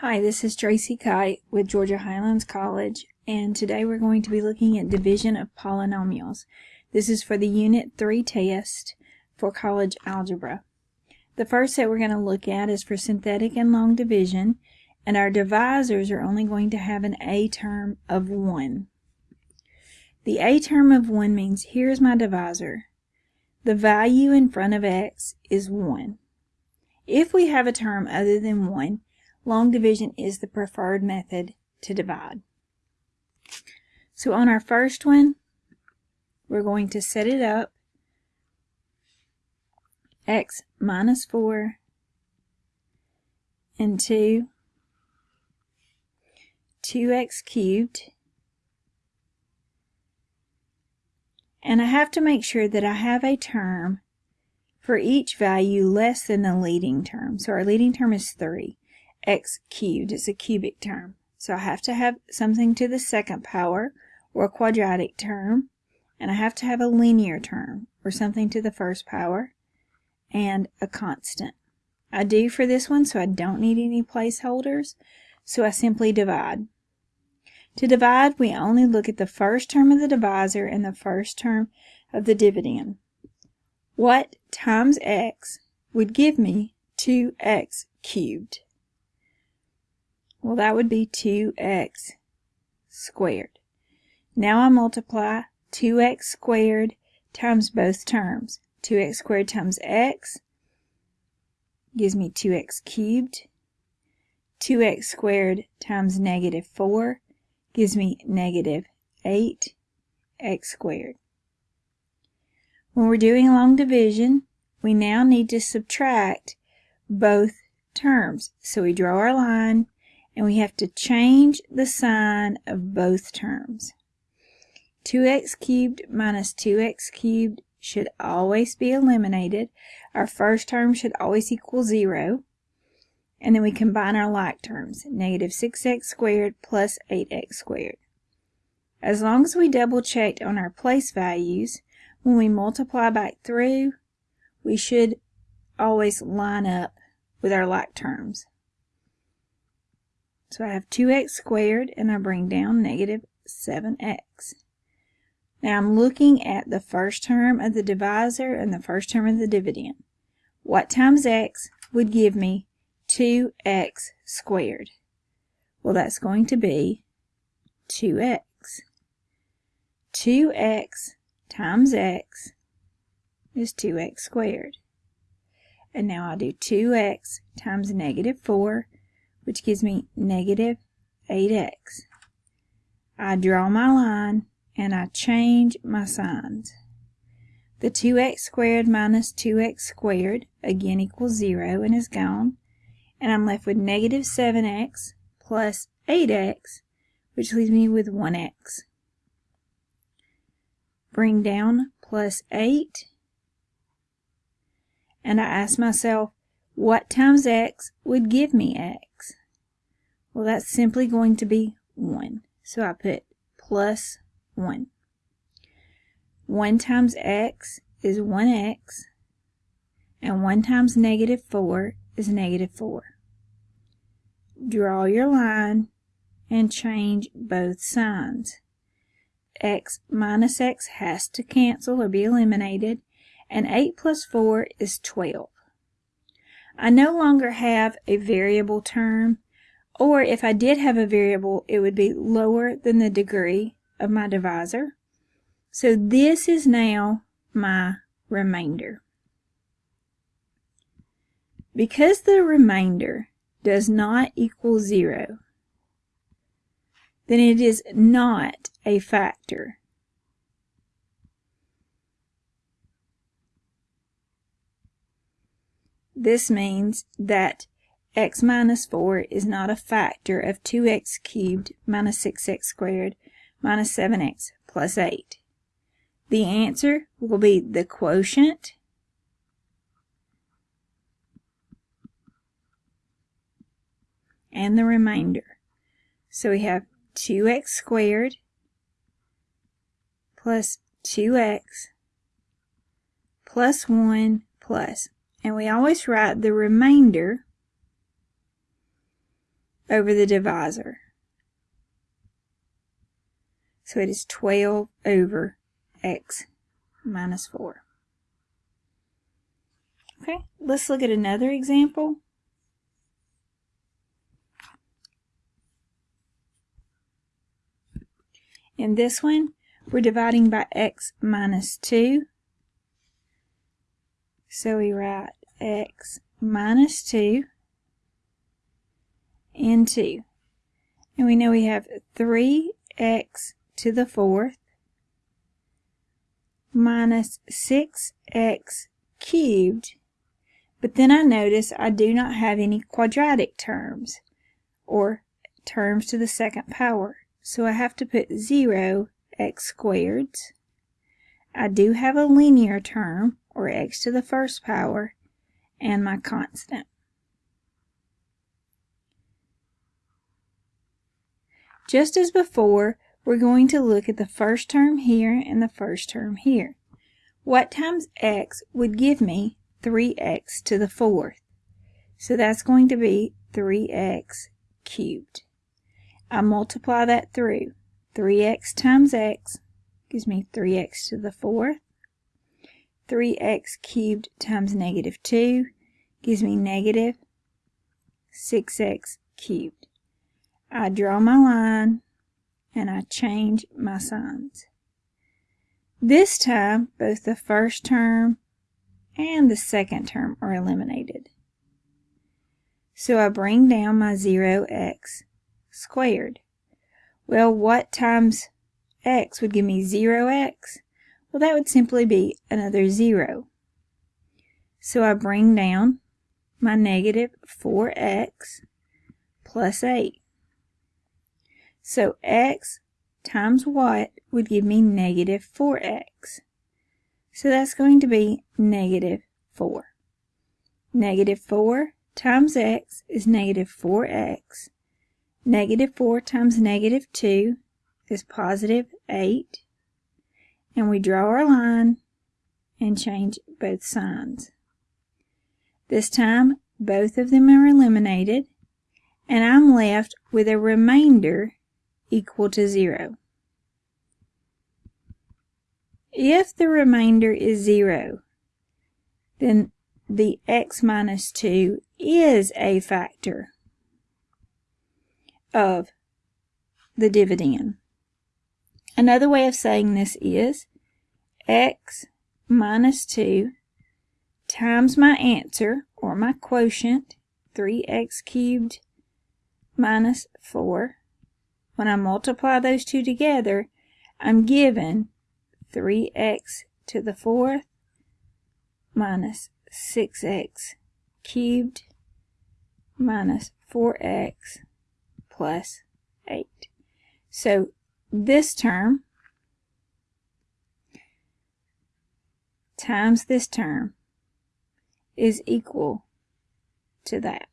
Hi, this is Tracy Kite with Georgia Highlands College, and today we're going to be looking at division of polynomials. This is for the Unit 3 test for college algebra. The first set we're going to look at is for synthetic and long division, and our divisors are only going to have an a term of 1. The a term of 1 means here's my divisor. The value in front of x is 1. If we have a term other than 1, long division is the preferred method to divide. So on our first one, we're going to set it up x minus 4 into 2x cubed. And I have to make sure that I have a term for each value less than the leading term. So our leading term is 3 x cubed. It's a cubic term. So I have to have something to the second power, or a quadratic term, and I have to have a linear term, or something to the first power, and a constant. I do for this one, so I don't need any placeholders, so I simply divide. To divide, we only look at the first term of the divisor and the first term of the dividend. What times x would give me 2x cubed? Well, that would be 2x squared. Now I multiply 2x squared times both terms. 2x squared times x gives me 2x cubed. 2x squared times negative 4 gives me negative 8x squared. When we're doing long division, we now need to subtract both terms. So we draw our line and we have to change the sign of both terms. 2x cubed minus 2x cubed should always be eliminated. Our first term should always equal 0. And then we combine our like terms, negative 6x squared plus 8x squared. As long as we double checked on our place values, when we multiply back through, we should always line up with our like terms. So I have 2x squared and I bring down negative 7x. Now I'm looking at the first term of the divisor and the first term of the dividend. What times x would give me 2x squared? Well, that's going to be 2x. 2x times x is 2x squared. And now I'll do 2x times negative 4 which gives me negative 8x. I draw my line and I change my signs. The 2x squared minus 2x squared again equals 0 and is gone. And I'm left with negative 7x plus 8x, which leaves me with 1x. Bring down plus 8. And I ask myself, what times x would give me x? Well, that's simply going to be 1. So I put plus 1. 1 times x is 1x, and 1 times negative 4 is negative 4. Draw your line and change both signs. x minus x has to cancel or be eliminated, and 8 plus 4 is 12. I no longer have a variable term, or if I did have a variable, it would be lower than the degree of my divisor. So this is now my remainder. Because the remainder does not equal zero, then it is not a factor. This means that x minus 4 is not a factor of 2x cubed minus 6x squared minus 7x plus 8. The answer will be the quotient and the remainder. So we have 2x squared plus 2x plus 1. And we always write the remainder over the divisor. So it is 12 over x minus 4. Okay, let's look at another example. In this one, we're dividing by x minus 2. So we write x minus 2 and 2. And we know we have 3x to the fourth minus 6x cubed. But then I notice I do not have any quadratic terms or terms to the second power. So I have to put 0 x squared. I do have a linear term, or x to the first power, and my constant. Just as before, we're going to look at the first term here and the first term here. What times x would give me 3x to the fourth? So that's going to be 3x cubed. I multiply that through. 3x times x gives me 3x to the fourth. 3x cubed times negative 2 gives me negative 6x cubed. I draw my line and I change my signs. This time, both the first term and the second term are eliminated. So I bring down my 0x squared. Well, what times x would give me 0x? Well, that would simply be another 0. So I bring down my negative 4x plus 8. So x times what would give me negative 4x. So that's going to be negative 4. Negative 4 times x is negative 4x. Negative 4 times negative 2 is positive 8. And we draw our line and change both signs. This time, both of them are eliminated, and I'm left with a remainder equal to 0. If the remainder is 0, then the x minus 2 is a factor of the dividend. Another way of saying this is x minus 2 times my answer, or my quotient, 3x cubed minus 4. When I multiply those two together, I'm given 3x to the fourth minus 6x cubed minus 4x plus 8. So this term times this term is equal to that.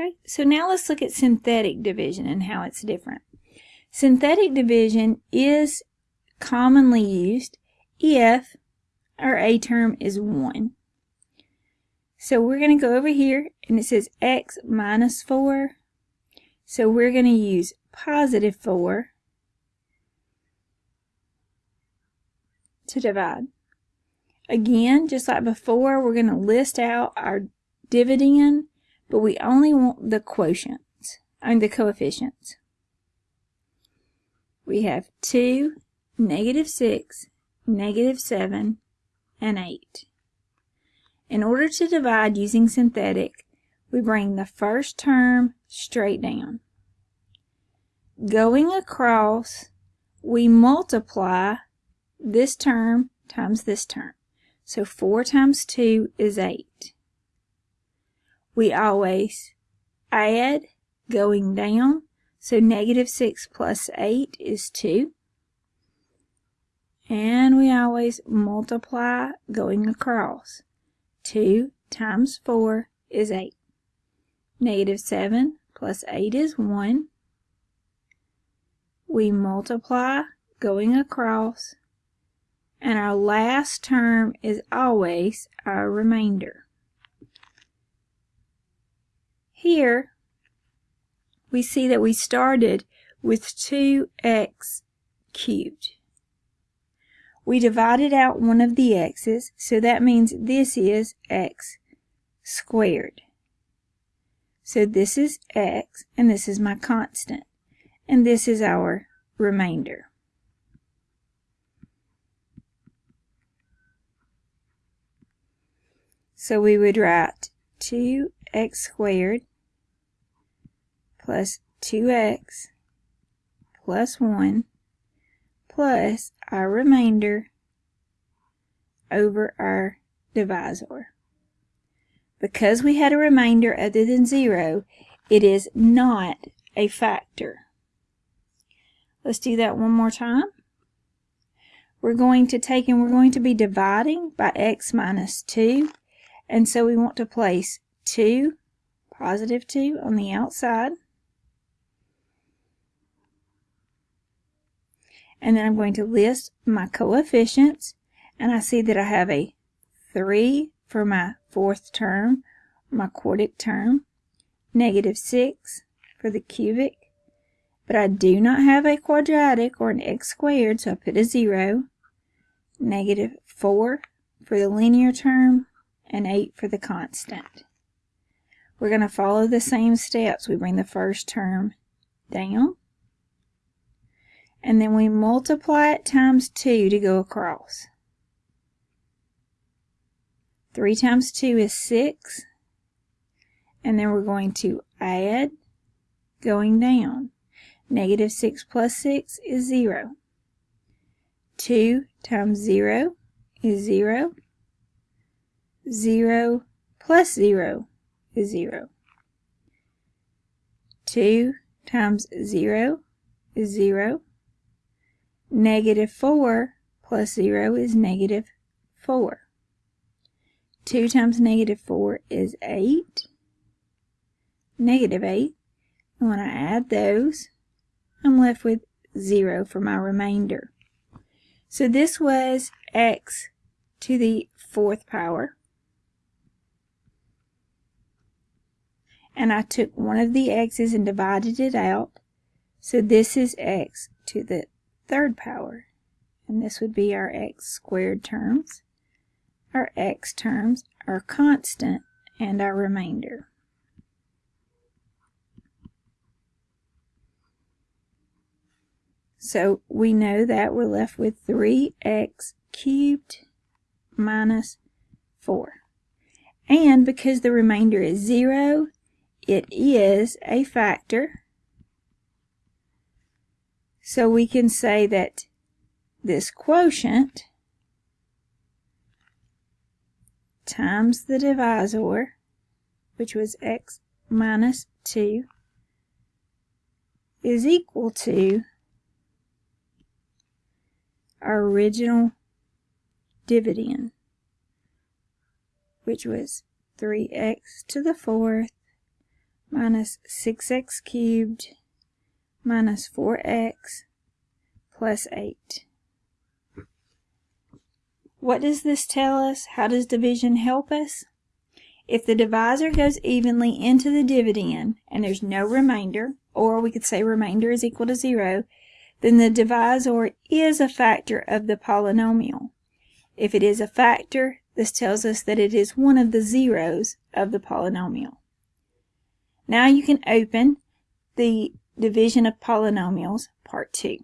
Okay, so now let's look at synthetic division and how it's different. Synthetic division is commonly used if our A term is 1. So we're going to go over here and it says x minus 4. So we're going to use positive 4 to divide. Again, just like before, we're going to list out our dividend, but we only want the quotients, and the coefficients. We have 2, negative 6, negative 7, and 8. In order to divide using synthetic, we bring the first term straight down. Going across, we multiply this term times this term. So 4 times 2 is 8. We always add going down. So negative 6 plus 8 is 2. And we always multiply going across. 2 times 4 is 8. Negative 7 plus 8 is 1. We multiply going across. And our last term is always our remainder. Here, we see that we started with 2x cubed. We divided out one of the x's, so that means this is x squared. So this is x, and this is my constant, and this is our remainder. So we would write 2x squared plus 2x plus 1 plus our remainder over our divisor. Because we had a remainder other than 0, it is not a factor. Let's do that one more time. We're going to take and we're going to be dividing by x minus 2. And so we want to place 2, positive 2, on the outside. And then I'm going to list my coefficients. And I see that I have a 3 for my fourth term, my quartic term, negative 6 for the cubic, but I do not have a quadratic or an x squared, so I put a 0, negative 4 for the linear term, and 8 for the constant. We're going to follow the same steps. We bring the first term down, and then we multiply it times 2 to go across. 3 times 2 is 6. And then we're going to add going down. Negative 6 plus 6 is 0. 2 times 0 is 0. 0 plus 0 is 0. 2 times 0 is 0. Negative 4 plus 0 is negative 4. 2 times negative 4 is 8. Negative 8. And when I add those, I'm left with 0 for my remainder. So this was x to the fourth power. And I took one of the x's and divided it out. So this is x to the third power. And this would be our x squared terms our x terms, our constant, and our remainder. So we know that we're left with 3x cubed minus 4. And because the remainder is 0, it is a factor. So we can say that this quotient times the divisor, which was x minus 2, is equal to our original dividend, which was 3x to the fourth minus 6x cubed minus 4x plus 8. What does this tell us? How does division help us? If the divisor goes evenly into the dividend and there's no remainder, or we could say remainder is equal to zero, then the divisor is a factor of the polynomial. If it is a factor, this tells us that it is one of the zeros of the polynomial. Now you can open the division of polynomials, part 2.